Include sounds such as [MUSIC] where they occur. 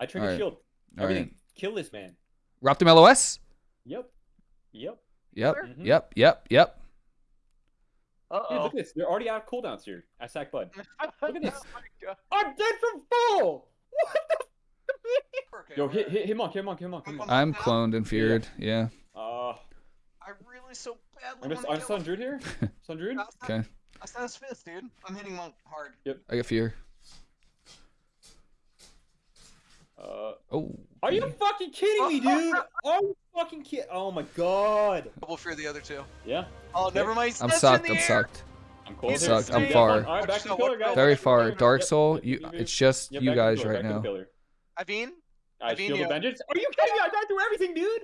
I trigger Alright. shield. All Everything. right. Kill this man. Raptor LOS. Yep. Yep. Yep. Mhm. Yep. Yep. Yep. Uh Dude, oh. look at this. They're already out of cooldowns here. I Sack Bud. [LAUGHS] Look at this. Oh my God. I'm dead from full. What the? Okay, Yo, hit, where- hit, hit monk, hit monk, hit monk, hit monk. I'm cloned and feared. Yeah. Uh, I really so badly I'm just, wanna I'm kill Sun Druid here. [LAUGHS] Sun Druid. Okay. I stand his fist, dude. I'm hitting monk hard. Yep. I got fear. Uh, Oh. are you fucking kidding me, dude? [LAUGHS] Are you fucking kidding? Oh my god. Double fear the other two. Yeah, Oh, never mind. I'm sucked. I'm air. sucked. I'm cold. He's here. sucked. I'm far. All right, back to the pillar, guys. Very Back to the far. Dark Soul. You. It's just yep, you back to the guys right back to the now. pillar. Ivine? I Avino. shield of vengeance. Are you kidding me? I died through everything, dude.